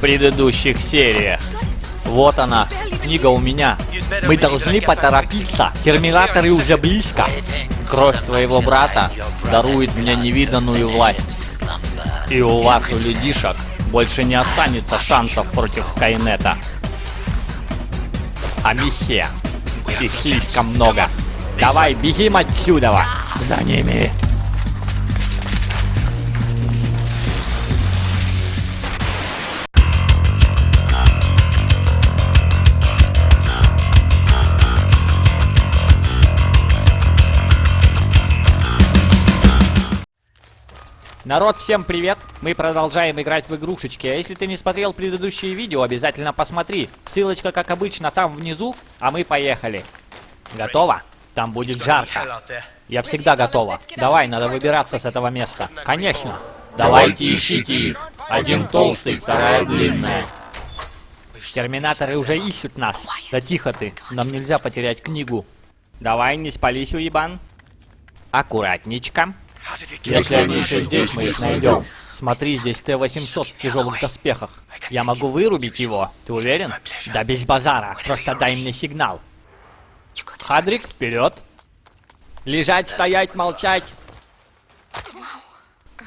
предыдущих сериях. Вот она, книга у меня. Мы должны поторопиться. Терминаторы уже близко. Кровь твоего брата дарует мне невиданную власть. И у вас, у людишек, больше не останется шансов против Скайнета. А Михе, их слишком много. Давай, бегим отсюда! За ними! Народ, всем привет! Мы продолжаем играть в игрушечки. А если ты не смотрел предыдущие видео, обязательно посмотри. Ссылочка, как обычно, там внизу, а мы поехали. Готово? Там будет жарко. Я всегда готова. Давай, надо выбираться с этого места. Конечно. Давайте ищите их. Один толстый, вторая длинная. Терминаторы уже ищут нас. Да тихо ты, нам нельзя потерять книгу. Давай, не спались, уебан. Аккуратничка. Если они еще здесь, мы их найдем. Смотри, здесь Т-800 в тяжелых доспехах. Я могу вырубить его. Ты уверен? Да без базара. Просто дай мне сигнал. Хадрик, вперед. Лежать, стоять, молчать.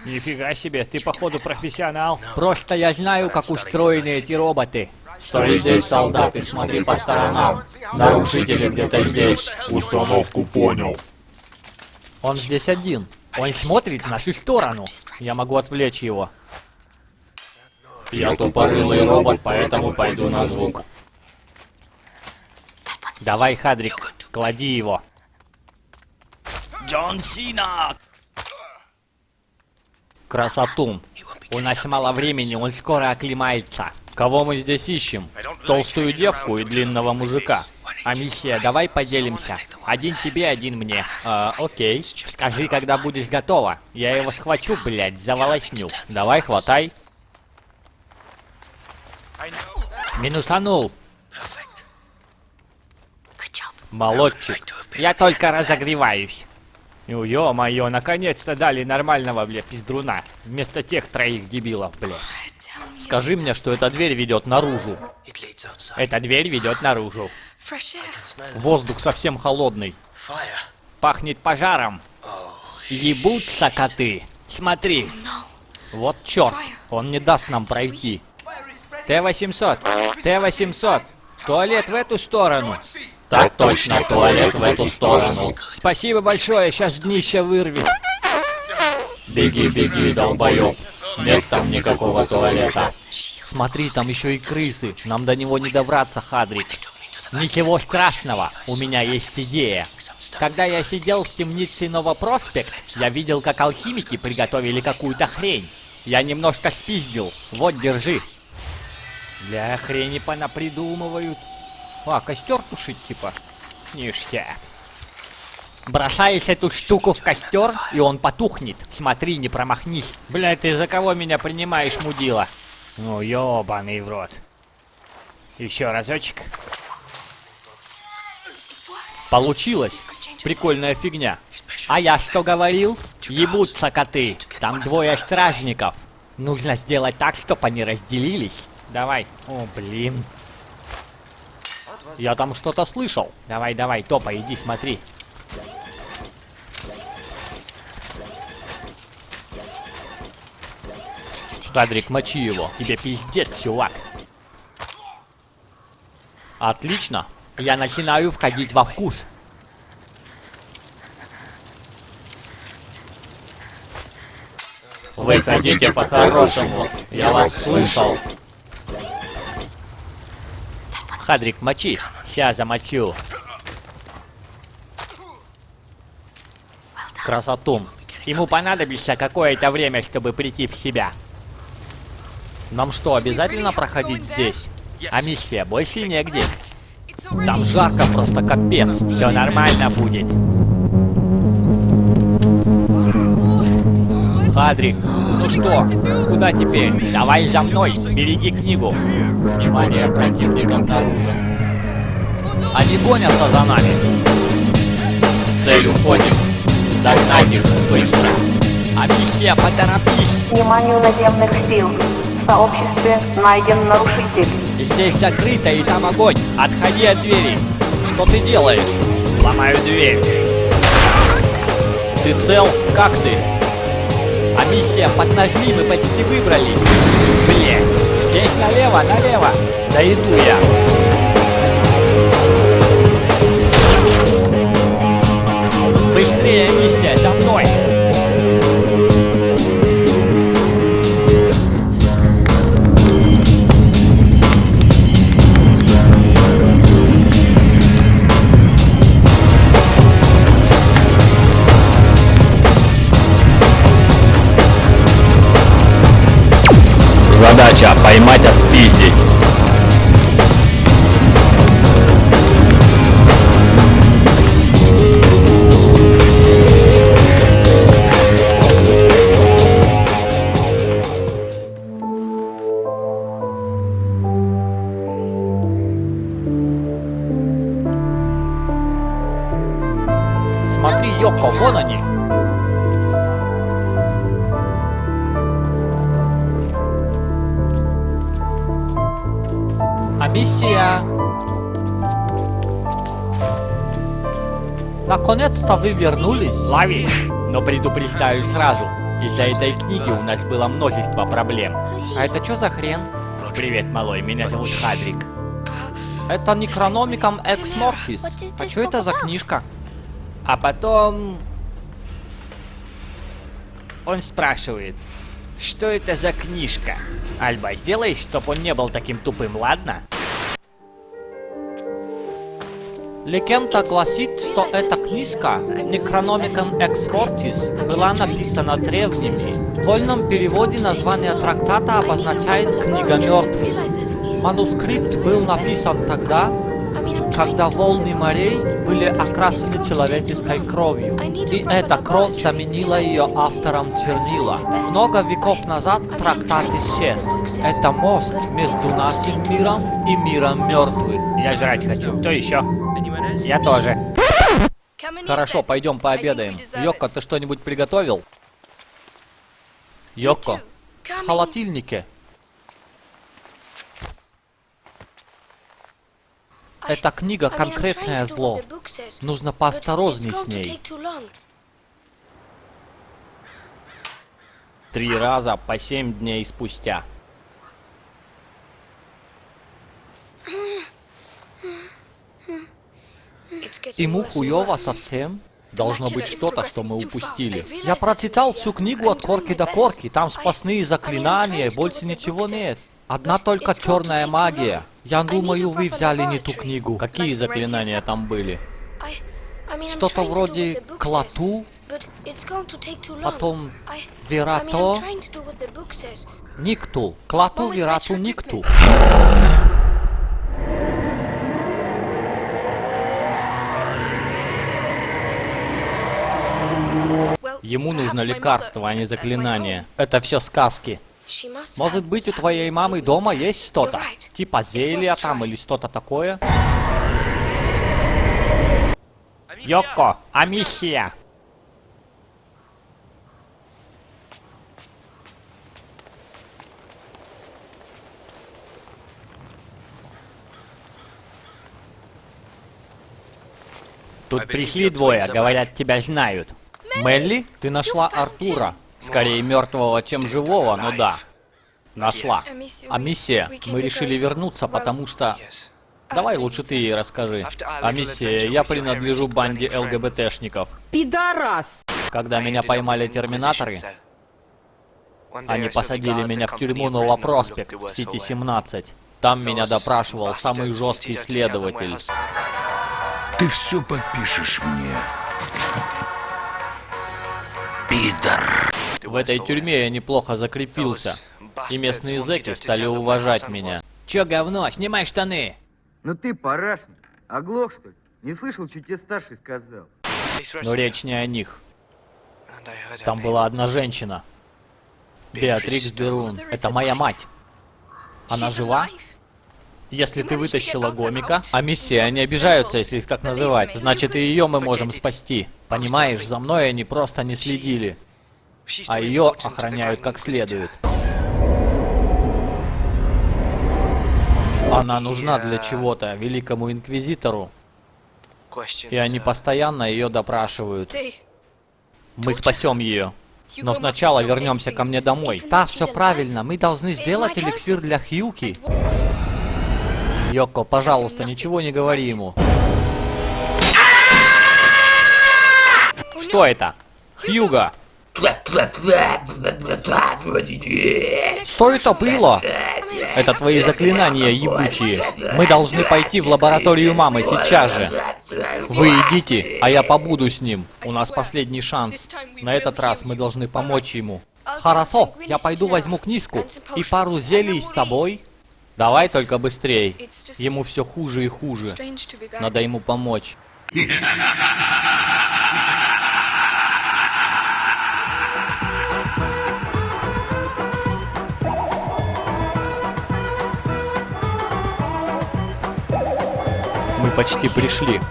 Нифига себе, ты походу профессионал. Просто я знаю, как устроены эти роботы. Стой здесь, солдат, и смотри по сторонам. Нарушители где-то здесь. Установку понял. Он здесь один. Он смотрит в нашу сторону. Я могу отвлечь его. Я тупорылый робот, поэтому пойду на звук. Давай, Хадрик, клади его. Джон Сина! Красотун. У нас мало времени, он скоро оклемается. Кого мы здесь ищем? Толстую девку и длинного мужика. Амисия, давай поделимся. Один тебе, один мне. А, окей. Скажи, когда будешь готова. Я его схвачу, блядь, заволосню. Давай, хватай. Минусанул. Молодчик. Я только разогреваюсь. Ё-моё, наконец-то дали нормального, бля, пиздруна. Вместо тех троих дебилов, бля. Скажи мне, что эта дверь ведет наружу. Эта дверь ведет наружу. Воздух совсем холодный. Пахнет пожаром. Ебутся коты. Смотри. Вот черт. Он не даст нам пройти. Т-800. Т-800. Туалет в эту сторону. Так точно, туалет в эту сторону. Спасибо большое, сейчас днище вырвет. Беги, беги, долбоёб. Нет там никакого туалета. Смотри, там еще и крысы. Нам до него не добраться, Хадрик. Ничего страшного, у меня есть идея. Когда я сидел в темнице Новопроспект, я видел, как алхимики приготовили какую-то хрень. Я немножко спиздил. Вот, держи. Для хрени понапридумывают. А, костер тушить, типа. Ништяк. Бросаешь эту штуку в костер, и он потухнет. Смотри, не промахнись. Бля, ты за кого меня принимаешь, мудила? Ну, ёбаный в рот. Еще разочек. Получилось. Прикольная фигня. А я что говорил? Ебутся коты. Там двое стражников. Нужно сделать так, чтобы они разделились. Давай. О, блин. Я там что-то слышал. Давай, давай, топа, иди смотри. Хадрик, мочи его. Тебе пиздец, чувак. Отлично. Я начинаю входить во вкус. Вы хотите по-хорошему. Я вас слышал. Хадрик, мочи. Сейчас замочу. Красотун. Ему понадобится какое-то время, чтобы прийти в себя. Нам что, обязательно проходить здесь? А миссия больше негде. Там жарко просто капец. Все нормально будет. Хадрик, ну что, куда теперь? Давай за мной, береги книгу. Внимание, противник обнаружен. Они гонятся за нами. Цель уходим. Догнать их быстро. А миссия, поторопись. Вниманию наземных сил. В сообществе найден нарушитель. Здесь закрыто и там огонь. Отходи от двери. Что ты делаешь? Ломаю дверь. Ты цел? Как ты? А миссия поднажми, мы почти выбрались. Блин, здесь налево, налево. Да иду я. Быстрее, миссия, за мной. Задача поймать, отпиздить. Наконец-то вы вернулись. Лови. Но предупреждаю сразу. Из-за этой книги у нас было множество проблем. А это что за хрен? Привет, малой, меня зовут Хадрик. Это Necronomicon Ex Mortis. А что это за книжка? А потом... Он спрашивает, что это за книжка? Альба, сделай, чтоб он не был таким тупым, ладно? Легенда гласит, что эта книжка Necronomicon Ex была написана древними. В вольном переводе название трактата обозначает «Книга мертвых». Манускрипт был написан тогда, когда волны морей были окрашены человеческой кровью. И эта кровь заменила ее автором чернила. Много веков назад трактат исчез. Это мост между нашим миром и миром мертвых. Я жрать хочу. Кто еще? Я тоже. Хорошо, пойдем пообедаем. Йокко, ты что-нибудь приготовил? Йокко, в холодильнике. Эта книга конкретное зло. Нужно поосторожней с ней. Три раза по семь дней спустя. Ему хуёво совсем? Должно быть что-то, что мы упустили. Я прочитал всю книгу от корки до корки. Там спасные заклинания, больше ничего нет. Одна только черная магия. Я думаю, вы взяли не ту книгу. Какие заклинания там были? Что-то вроде клату, потом верато, никту. Клату, верату, никту. Ему нужно лекарство, а не заклинание. Это все сказки. Может быть, у твоей мамы дома есть что-то? Типа зелья там или что-то такое? Йоко, Амихия! Тут пришли двое, говорят, тебя знают. Мелли, ты нашла Артура. Скорее мертвого, чем живого, но да. Нашла. А миссия? Мы решили вернуться, потому что... Давай лучше ты ей расскажи. А миссия, я принадлежу банде ЛГБТшников. Пидорас! Когда меня поймали терминаторы, они посадили меня в тюрьму Новопроспект в Сити 17. Там меня допрашивал самый жесткий следователь. Ты все подпишешь мне. Пидор. В этой тюрьме я неплохо закрепился. И местные зэки стали уважать меня. Чё говно, снимай штаны! Ну ты, парашник, оглох что ли? Не слышал, что тебе старший сказал? Но речь не о них. Там была одна женщина. Беатрикс Дерун. Это моя мать. Она жива? Если ты вытащила гомика, а миссии, они обижаются, если их так называть. Значит, и ее мы можем спасти. Понимаешь, за мной они просто не следили. А ее охраняют как следует. Она нужна для чего-то великому инквизитору. И они постоянно ее допрашивают. Мы спасем ее. Но сначала вернемся ко мне домой. Да, все правильно. Мы должны сделать эликсир для Хьюки. Йоко, пожалуйста, ничего не говори ему. Что это? Хьюга! Что это было? Это твои заклинания ебучие. Мы должны пойти в лабораторию мамы сейчас же. Вы идите, а я побуду с ним. У нас последний шанс. На этот раз мы должны помочь ему. Хорошо, я пойду возьму книжку и пару зелий с собой. Давай только быстрей. Ему все хуже и хуже. Надо ему помочь. почти пришли.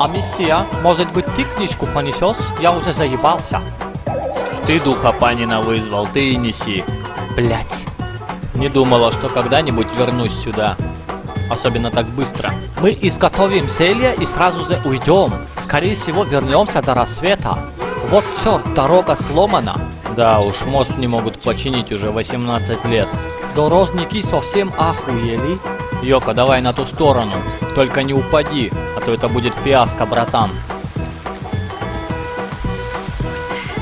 А миссия, может быть ты книжку понесешь? Я уже заебался. Ты духа Панина вызвал, ты и неси. Блять. Не думала, что когда-нибудь вернусь сюда. Особенно так быстро. Мы изготовим зелье и сразу же уйдем. Скорее всего, вернемся до рассвета. Вот черт, дорога сломана. Да уж, мост не могут починить уже 18 лет. Дорожники совсем охуели. Йока, давай на ту сторону. Только не упади, а то это будет фиаско, братан.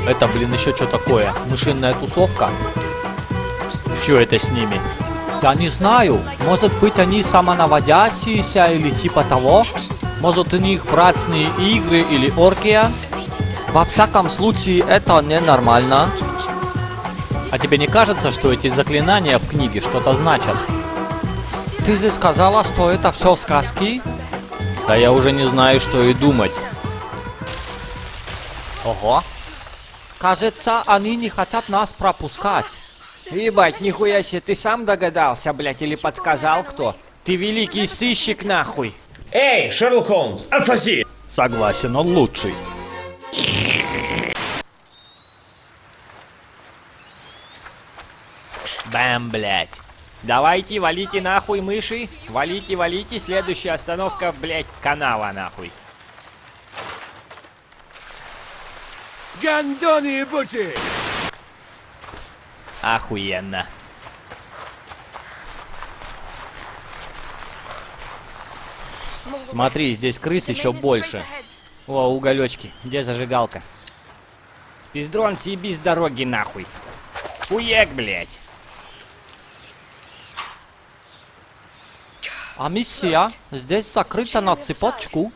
Это, блин, еще что такое? Мышиная тусовка? Че это с ними? Я не знаю. Может быть они самонаводящиеся или типа того? Может у них братные игры или оргия? Во всяком случае, это ненормально. А тебе не кажется, что эти заклинания в книге что-то значат? Ты же сказала, что это все сказки? Да я уже не знаю, что и думать. Ого. Кажется, они не хотят нас пропускать. Ебать, нихуя себе, ты сам догадался, блядь, или подсказал кто? Ты великий сыщик, нахуй. Эй, Шерлок Холмс, отсоси! Согласен, он лучший. Бэм, блядь. Давайте, валите нахуй мыши. Валите, валите. Следующая остановка, блядь, канала нахуй. Гандоны ебучие! Охуенно. Смотри, здесь крыс еще больше. О, уголечки. Где зажигалка? Пиздрон, съеби с дороги нахуй. Хуек, блядь. А миссия здесь закрыта на цепочку.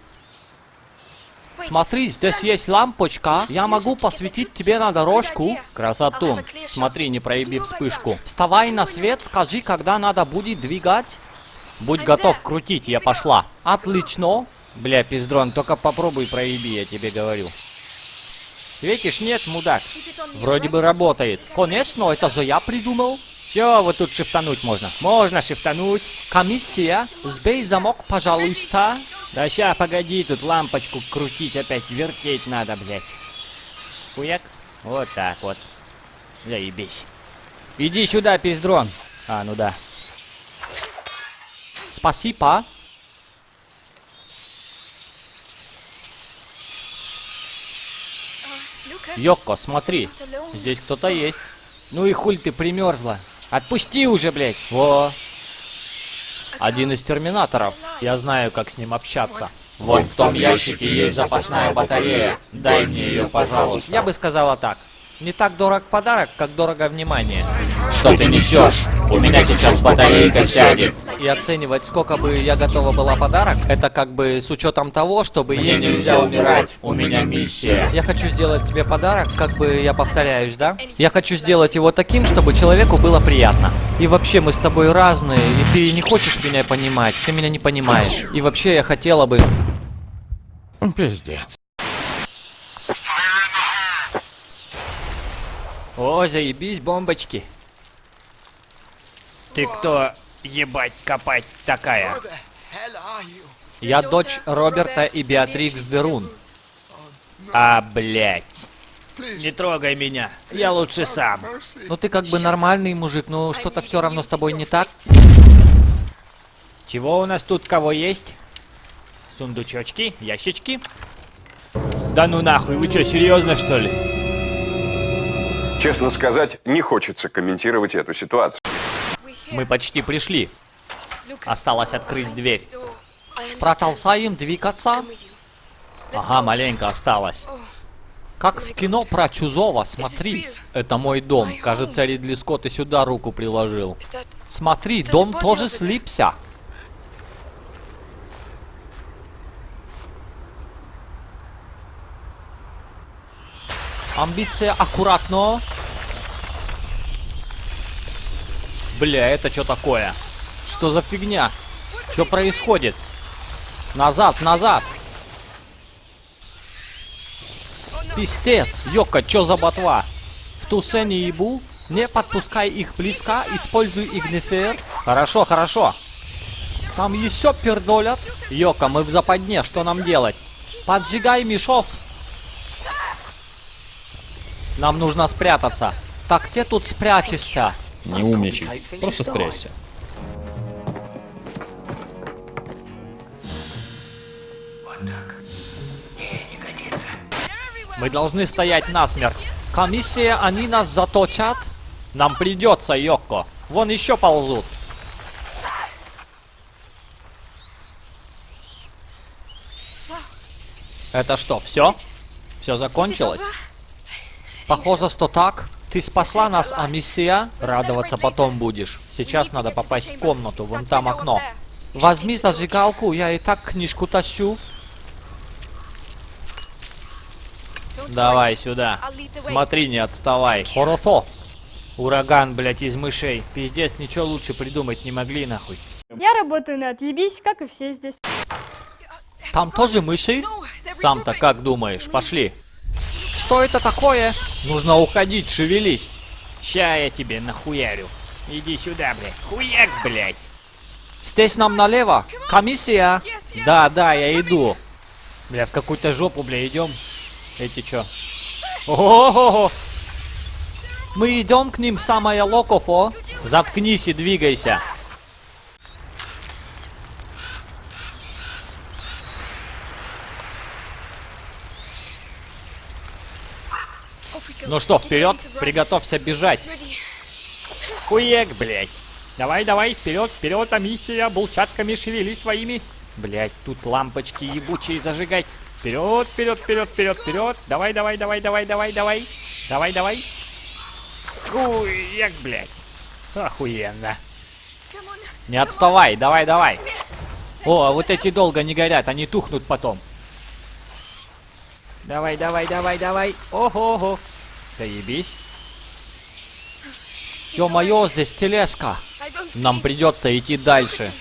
Смотри, здесь есть лампочка. Я могу посветить тебе на дорожку. Красоту. Смотри, не проеби вспышку. Вставай на свет, скажи, когда надо будет двигать. Будь готов крутить, я пошла. Отлично. Бля, пиздрон, только попробуй проеби, я тебе говорю. Светишь? Нет, мудак. Вроде бы работает. Конечно, это же я придумал. Все, вот тут шифтануть можно. Можно шифтануть. Комиссия, сбей замок, пожалуйста. Да ща, погоди, тут лампочку крутить опять, вертеть надо, блядь. Хуяк. Вот так вот. Заебись. Иди сюда, пиздрон. А, ну да. Спасибо. Йоко, смотри. Здесь кто-то есть. Ну и хуль ты примерзла. Отпусти уже, блядь. Во. Один из терминаторов. Я знаю, как с ним общаться. Вон в том ящике есть запасная батарея. Дай мне ее, пожалуйста. Я бы сказала так. Не так дорог подарок, как дорого внимание. Что ты несешь? У меня сейчас батарейка сядет. И оценивать, сколько бы я готова была подарок, это как бы с учетом того, чтобы Мне есть... нельзя умирать. У меня миссия. Я хочу сделать тебе подарок, как бы я повторяюсь, да? Я хочу сделать его таким, чтобы человеку было приятно. И вообще мы с тобой разные, и ты не хочешь меня понимать, ты меня не понимаешь. И вообще я хотела бы... Пиздец. О, заебись, бомбочки. Ты кто, ебать, копать такая? Я дочь Роберта и Беатрикс Дерун. А, блять. Не трогай меня. Я лучше сам. Ну ты как бы нормальный мужик, но что-то все равно с тобой не так. Чего у нас тут кого есть? Сундучочки, ящички. Да ну нахуй, вы что, серьезно что ли? Честно сказать, не хочется комментировать эту ситуацию. Мы почти пришли. Осталось открыть дверь. Продолжаем двигаться. Ага, маленько осталось. Как в кино про Чузова, смотри. Это мой дом. Кажется, Ридли Скотт и сюда руку приложил. Смотри, дом тоже слипся. Амбиция аккуратно. Бля, это что такое? Что за фигня? Что происходит? Назад, назад! Пистец, Йока, чё за ботва? В тусе не ебу, не подпускай их близко, используй игнифер. Хорошо, хорошо. Там еще пердолят. Йока, мы в западне, что нам делать? Поджигай мешов. Нам нужно спрятаться. Так где тут спрячешься? Не умничай. Просто спрячься. Мы должны стоять насмерть. Комиссия, они нас заточат? Нам придется, Йокко. Вон еще ползут. Это что, все? Все закончилось? Похоже, что так. Ты спасла нас, Амиссия. Радоваться потом будешь. Сейчас надо попасть в комнату, вон там окно. Возьми зажигалку, я и так книжку тащу. Давай сюда. Смотри, не отставай. Хорото. Ураган, блядь, из мышей. Пиздец, ничего лучше придумать не могли, нахуй. Я работаю на отъебись, как и все здесь. Там тоже мыши? Сам-то как думаешь? Пошли. Что это такое? Нужно уходить, шевелись. Ща я тебе нахуярю. Иди сюда, блядь. Хуяк, блядь. Здесь нам налево. Комиссия. Да, да, я иду. Бля, в какую-то жопу, бля, идем. Эти чё? Ого-го! Мы идем к ним, самое локофо. Заткнись и двигайся. Ну что, вперед, приготовься бежать. Хуек, блядь. Давай, давай, вперед, вперед, а миссия, булчатками шевели своими. Блядь, тут лампочки ебучие зажигать. Вперед, вперед, вперед, вперед, вперед. Давай, давай, давай, давай, давай, давай. Давай, давай. Хуек, блядь. Охуенно. Не отставай, давай, давай. О, а вот эти долго не горят, они тухнут потом. Давай, давай, давай, давай. Ого-го. Заебись. Ё-моё, здесь тележка. Нам придется идти дальше.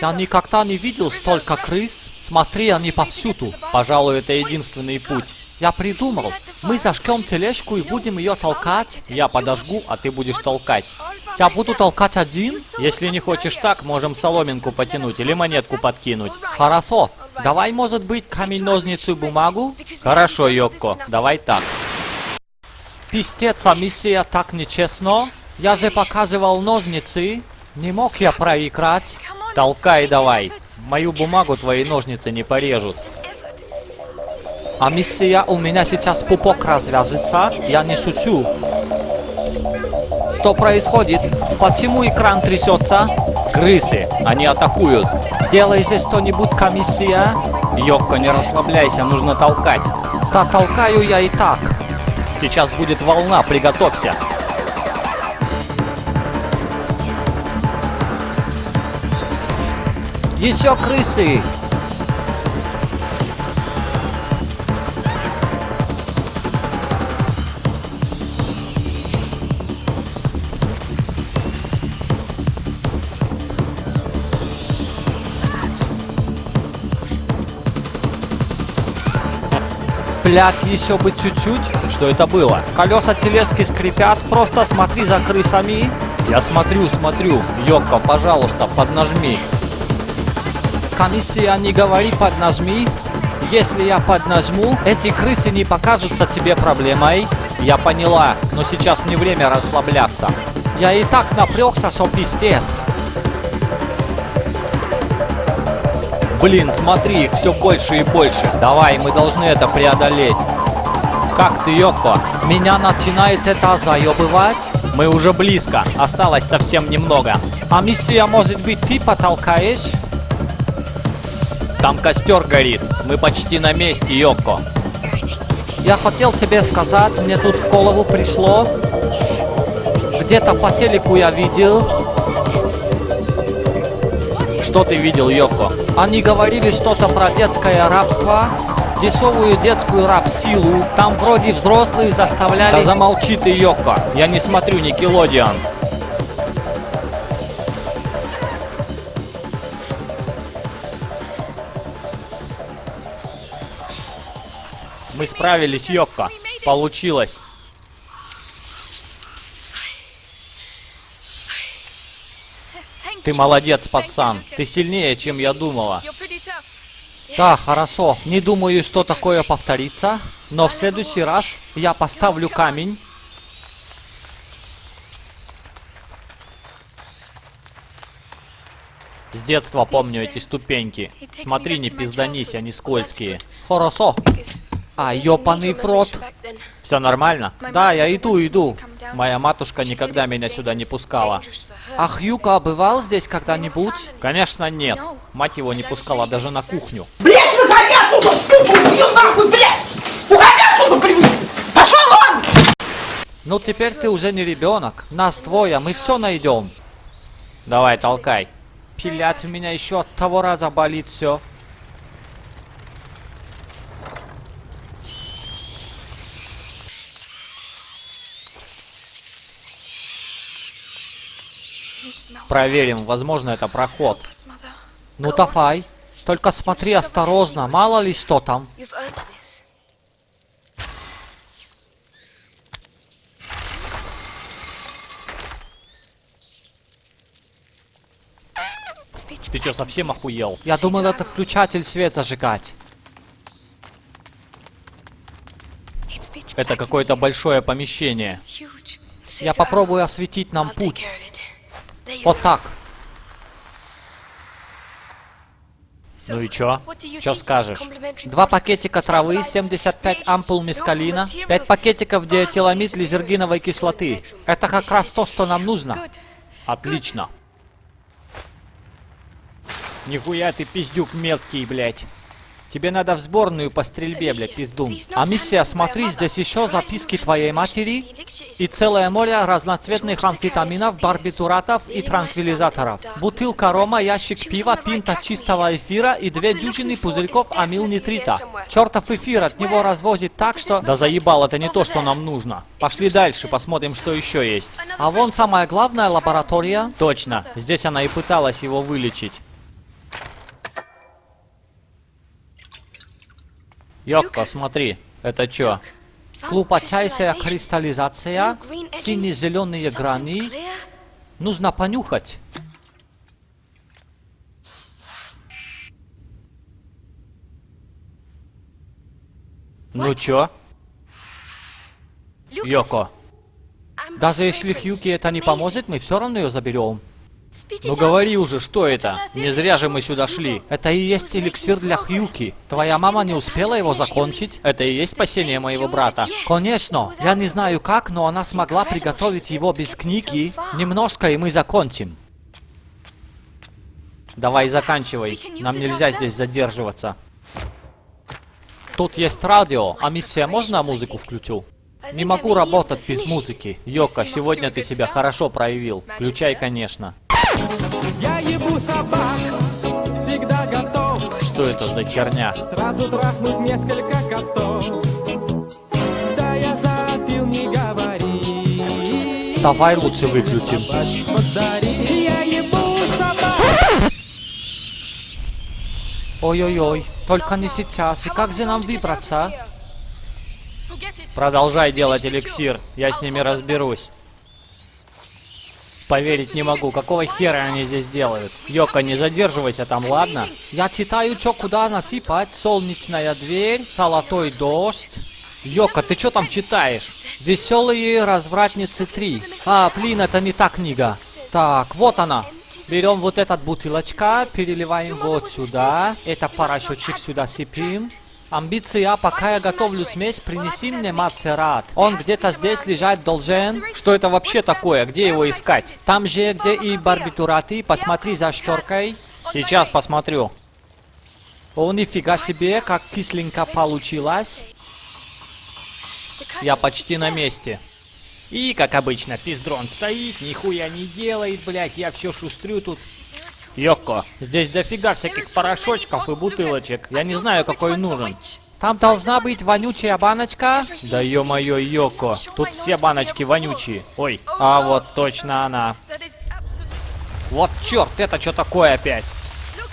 Я никогда не видел столько крыс. Смотри, они повсюду. Пожалуй, это единственный путь. Я придумал. Мы зажгем тележку и будем ее толкать. Я подожгу, а ты будешь толкать. Я буду толкать один? Если не хочешь так, можем соломинку потянуть или монетку подкинуть. Хорошо. Давай, может быть, камень, ножницы, бумагу? Хорошо, Йокко, давай так. Пистец, а миссия так нечестно. Я же показывал ножницы. Не мог я проиграть. Толкай давай. Мою бумагу твои ножницы не порежут. А миссия, у меня сейчас пупок развяжется. Я не шучу. Что происходит? Почему экран трясется? Крысы, они атакуют. Делай здесь что-нибудь, комиссия. Йокко, не расслабляйся, нужно толкать. Да толкаю я и так. Сейчас будет волна, приготовься. Еще крысы! Блять, еще бы чуть-чуть. Что это было? Колеса телески скрипят. Просто смотри за крысами. Я смотрю, смотрю. Йокко, пожалуйста, поднажми. Комиссия, не говори поднажми. Если я поднажму, эти крысы не покажутся тебе проблемой. Я поняла, но сейчас не время расслабляться. Я и так напрягся, что пиздец. Блин, смотри, их все больше и больше. Давай, мы должны это преодолеть. Как ты, Йоко? Меня начинает это заебывать? Мы уже близко, осталось совсем немного. А миссия, может быть, ты потолкаешь? Там костер горит. Мы почти на месте, Йоко. Я хотел тебе сказать, мне тут в голову пришло. Где-то по телеку я видел. Что ты видел, Йоко? Они говорили что-то про детское рабство. Дешевую детскую раб-силу. Там вроде взрослые заставляли... Да замолчи ты, Йоко. Я не смотрю Никелодиан. Мы справились, Йокко. Получилось. Ты молодец, пацан. Ты сильнее, чем я думала. Да, хорошо. Не думаю, что такое повторится. Но в следующий раз я поставлю камень. С детства помню эти ступеньки. Смотри, не пизданись, они скользкие. Хорошо. А, ёпаный в рот. Все нормально? Да, я иду, иду. Моя матушка никогда меня сюда не пускала. А Хьюка бывал здесь когда-нибудь? Конечно, нет. Мать его не пускала даже на кухню. Блять, выходи отсюда, сука, убью нахуй, блять! Уходи отсюда, блин! Пошел вон! Ну теперь ты уже не ребенок. Нас двое, мы все найдем. Давай, толкай. Пилять у меня еще от того раза болит все. Проверим, возможно это проход. Ну давай. Только смотри осторожно, мало ли что там. Ты что, совсем охуел? Я думал, это включатель свет зажигать. Это какое-то большое помещение. Я попробую осветить нам путь. Вот так. Ну и чё? Чё скажешь? Два пакетика травы, 75 ампул мескалина, 5 пакетиков диэтиламид лизергиновой кислоты. Это как раз то, что нам нужно. Отлично. Нихуя ты пиздюк мелкий, блядь. Тебе надо в сборную по стрельбе, блядь, пиздун. А миссия, смотри, здесь еще записки твоей матери и целое море разноцветных амфетаминов, барбитуратов и транквилизаторов. Бутылка рома, ящик пива, пинта чистого эфира и две дюжины пузырьков амилнитрита. Чертов эфир от него развозит так, что... Да заебал, это не то, что нам нужно. Пошли дальше, посмотрим, что еще есть. А вон самая главная лаборатория. Точно, здесь она и пыталась его вылечить. Йокко, смотри, это чё? Глубочайшая кристаллизация, сине-зеленые грани. Нужно понюхать. Ну чё? Йоко, даже если Хьюки это не поможет, мы все равно ее заберем. Ну говори уже, что это? Не зря же мы сюда шли. Это и есть эликсир для Хьюки. Твоя мама не успела его закончить? Это и есть спасение моего брата? Конечно. Я не знаю как, но она смогла приготовить его без книги. Немножко, и мы закончим. Давай заканчивай. Нам нельзя здесь задерживаться. Тут есть радио, а миссия можно музыку включу? Не могу работать без музыки. Йока, сегодня ты себя хорошо проявил. Включай, конечно. Я ебу собак, всегда готов Что это за херня? Сразу трахнуть несколько котов Да я запил, не говори Давай лучше выключим. Подари, я ебу собак Ой-ой-ой, только не сейчас. И как же нам выбраться? Продолжай делать эликсир, я с ними разберусь. Поверить не могу, какого хера они здесь делают? Йока, не задерживайся там, ладно? Я читаю, чё куда насыпать. Солнечная дверь, золотой дождь. Йока, ты чё там читаешь? Веселые развратницы 3. А, блин, это не та книга. Так, вот она. Берем вот этот бутылочка, переливаем вот сюда. Это порошочек сюда сыпем. Амбиция, пока я готовлю смесь, принеси мне мацерат. Он где-то здесь лежать должен. Что это вообще такое? Где его искать? Там же, где и барбитураты. Посмотри за шторкой. Сейчас посмотрю. О, нифига себе, как кисленько получилось. Я почти на месте. И, как обычно, пиздрон стоит, нихуя не делает, блядь, я все шустрю тут. Йоко, здесь дофига всяких порошочков и бутылочек. Я не знаю, какой нужен. Там должна быть вонючая баночка. Да ё-моё, Йоко, тут все баночки вонючие. Ой, а вот точно она. Вот черт, это что такое опять?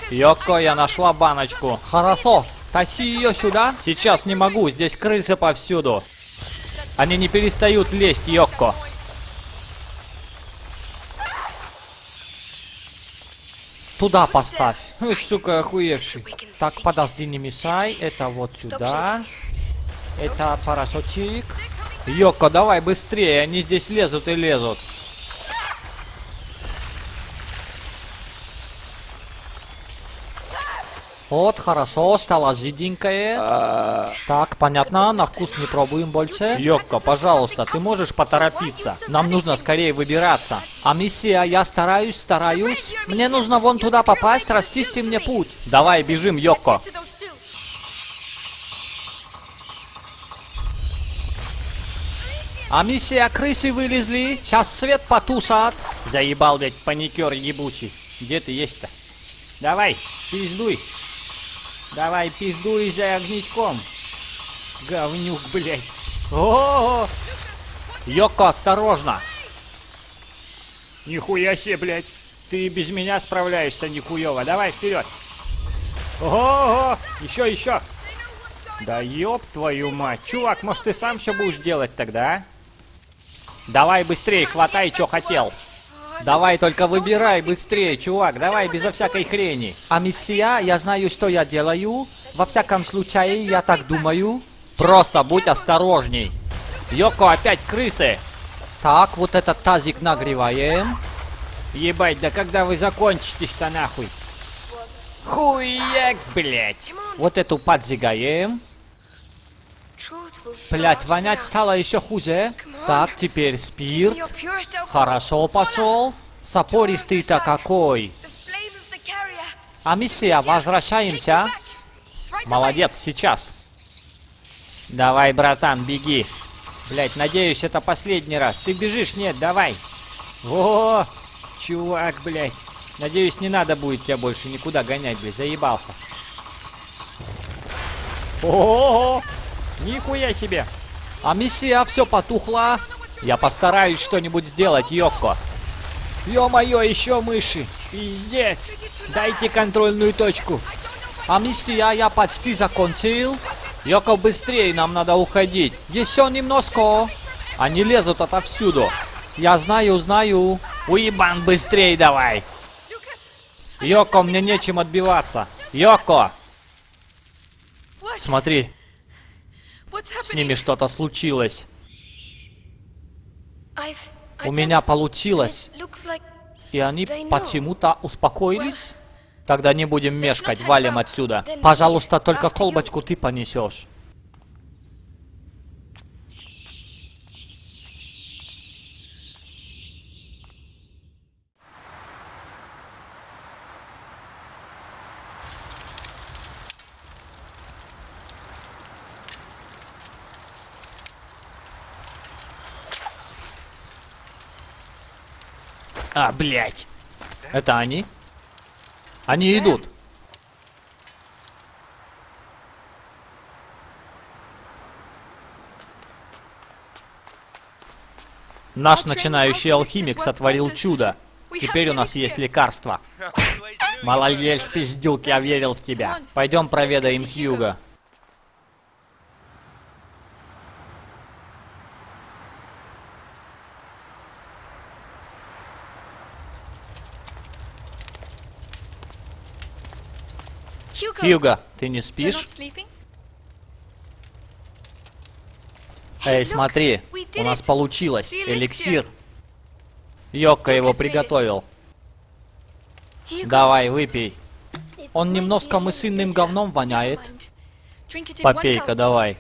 Йоко, я нашла баночку. Хорошо, тащи ее сюда. Сейчас не могу, здесь крысы повсюду. Они не перестают лезть, Йокко. Туда поставь. Ой, сука, охуевший. Так, подожди, не мешай. Это вот сюда. Это порошочек. Йоко, давай быстрее. Они здесь лезут и лезут. Вот, хорошо, стало жиденькое. Так, понятно, на вкус не пробуем больше. Йокко, пожалуйста, ты можешь поторопиться? Нам нужно скорее выбираться. А миссия, я стараюсь, стараюсь. Мне нужно вон туда попасть, расчисти мне путь. Давай, бежим, Йокко. А миссия, крысы вылезли. Сейчас свет потушат. Заебал, блядь, паникер ебучий. Где ты есть-то? Давай, пиздуй. Давай, пиздуй за огничком. Говнюк, блядь. О, -о, -о! Йоко, осторожно. Нихуя себе, блядь. Ты без меня справляешься нихуево. Давай, вперед. Ого, еще, еще. Да ёб твою мать. Чувак, может ты сам все будешь делать тогда, а? Давай быстрее, хватай, что хотел. Давай только выбирай быстрее, чувак, давай безо всякой хрени. А миссия, я знаю, что я делаю. Во всяком случае, я так думаю. Просто будь осторожней. Йоко, опять крысы. Так, вот этот тазик нагреваем. Ебать, да когда вы закончитесь-то нахуй? Хуяк, блять. Вот эту подзигаем. Блять, вонять стало еще хуже. Так, теперь спирт. Хорошо пошел. Сапористый-то какой. А миссия, возвращаемся. Молодец, сейчас. Давай, братан, беги. Блять, надеюсь, это последний раз. Ты бежишь? Нет, давай. О, чувак, блять. Надеюсь, не надо будет тебя больше никуда гонять, блядь. Заебался. О, -о, -о, нихуя себе. А миссия все потухла. Я постараюсь что-нибудь сделать, Йокко. Ё-моё, еще мыши. Пиздец. Дайте контрольную точку. А миссия я почти закончил. Йоко, быстрее, нам надо уходить. Еще немножко. Они лезут отовсюду. Я знаю, знаю. Уебан, быстрее давай. Йоко, мне нечем отбиваться. Йоко! Смотри, с ними что-то случилось. У меня получилось. И они почему-то успокоились? Тогда не будем мешкать, валим отсюда. Пожалуйста, только колбочку ты понесешь. А, блядь. Это они? Они идут. Наш начинающий алхимик сотворил чудо. Теперь у нас есть лекарство. Малолельс, пиздюк, я верил в тебя. Пойдем проведаем Хьюга. Хьюго, ты не спишь? Эй, смотри, у нас получилось. Эликсир. Йокко его приготовил. Давай, выпей. Он немножко мысынным говном воняет. Попей-ка, давай.